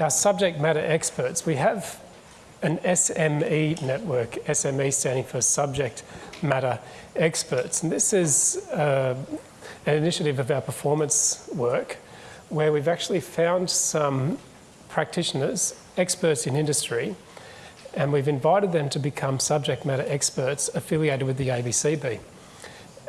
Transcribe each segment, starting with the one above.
Our subject matter experts, we have an SME network, SME standing for Subject Matter Experts. And this is uh, an initiative of our performance work where we've actually found some practitioners, experts in industry, and we've invited them to become subject matter experts affiliated with the ABCB.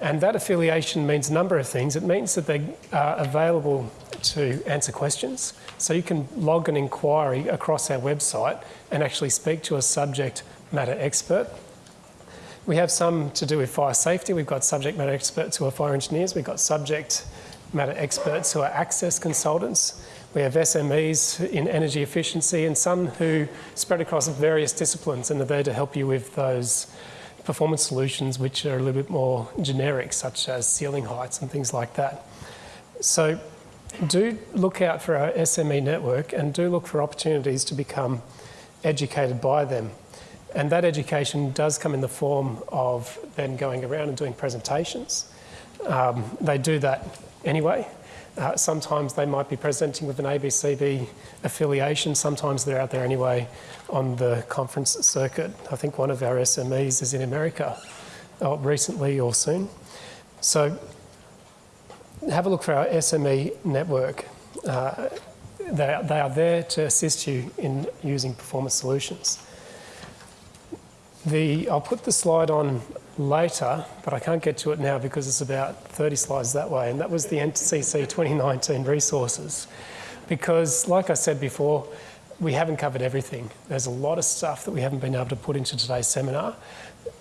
And that affiliation means a number of things. It means that they are available to answer questions. So you can log an inquiry across our website and actually speak to a subject matter expert. We have some to do with fire safety. We've got subject matter experts who are fire engineers. We've got subject matter experts who are access consultants. We have SMEs in energy efficiency and some who spread across various disciplines and are there to help you with those performance solutions which are a little bit more generic, such as ceiling heights and things like that. So do look out for our SME network and do look for opportunities to become educated by them. And that education does come in the form of them going around and doing presentations. Um, they do that anyway. Uh, sometimes they might be presenting with an ABCB affiliation, sometimes they're out there anyway on the conference circuit. I think one of our SMEs is in America uh, recently or soon. So have a look for our SME network. Uh, they, they are there to assist you in using performance solutions. The, I'll put the slide on later, but I can't get to it now because it's about 30 slides that way, and that was the NCC 2019 resources. Because, like I said before, we haven't covered everything. There's a lot of stuff that we haven't been able to put into today's seminar.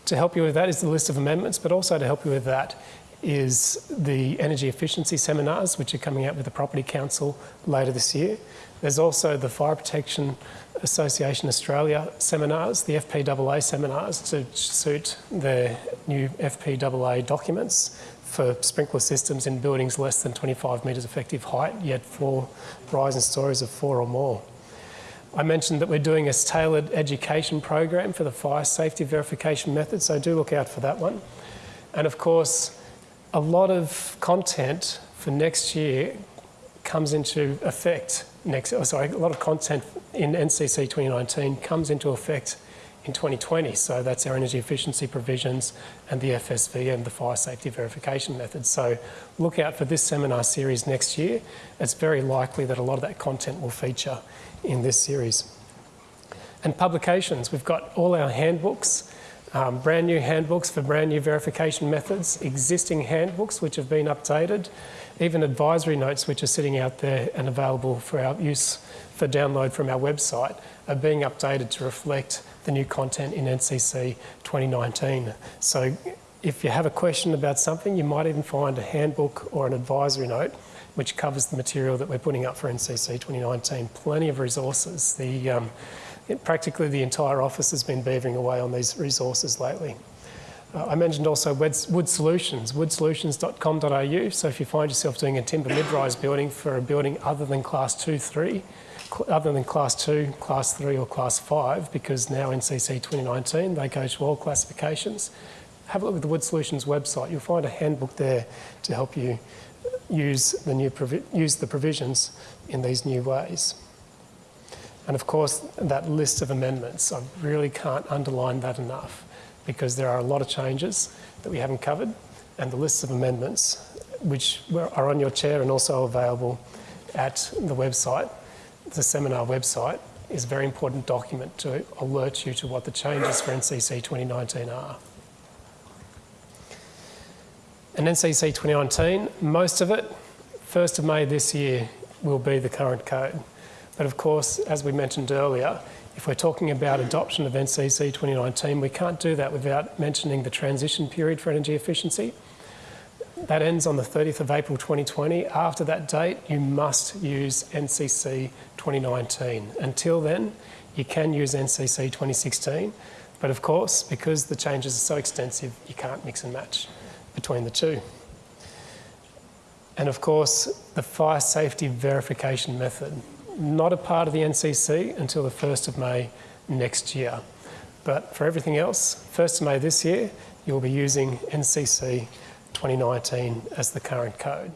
To help you with that is the list of amendments, but also to help you with that is the energy efficiency seminars, which are coming out with the Property Council later this year. There's also the Fire Protection Association Australia seminars, the FPAA seminars to suit the new FPAA documents for sprinkler systems in buildings less than 25 metres effective height, yet for rise and stories of four or more. I mentioned that we're doing a tailored education program for the fire safety verification method, so do look out for that one. And of course, a lot of content for next year comes into effect next, oh, sorry, a lot of content in NCC 2019 comes into effect in 2020. So that's our energy efficiency provisions and the FSV and the fire safety verification methods. So look out for this seminar series next year. It's very likely that a lot of that content will feature in this series. And publications, we've got all our handbooks um, brand new handbooks for brand new verification methods, existing handbooks which have been updated, even advisory notes which are sitting out there and available for our use for download from our website are being updated to reflect the new content in NCC 2019. So if you have a question about something, you might even find a handbook or an advisory note which covers the material that we're putting up for NCC 2019. Plenty of resources. The um, practically the entire office has been beavering away on these resources lately. Uh, I mentioned also Wood, Solutions, woodsolutions.com.au. So if you find yourself doing a timber mid-rise building for a building other than class 2, 3, other than class 2, class 3 or class 5, because now in CC 2019 they go to all classifications, have a look at the Wood Solutions website. You'll find a handbook there to help you use the, new use the provisions in these new ways. And of course, that list of amendments, I really can't underline that enough because there are a lot of changes that we haven't covered and the lists of amendments which are on your chair and also available at the website, the seminar website, is a very important document to alert you to what the changes for NCC 2019 are. And NCC 2019, most of it, 1st of May this year, will be the current code. But of course, as we mentioned earlier, if we're talking about adoption of NCC 2019, we can't do that without mentioning the transition period for energy efficiency. That ends on the 30th of April 2020. After that date, you must use NCC 2019. Until then, you can use NCC 2016. But of course, because the changes are so extensive, you can't mix and match between the two. And of course, the fire safety verification method not a part of the NCC until the 1st of May next year. But for everything else, 1st of May this year, you'll be using NCC 2019 as the current code.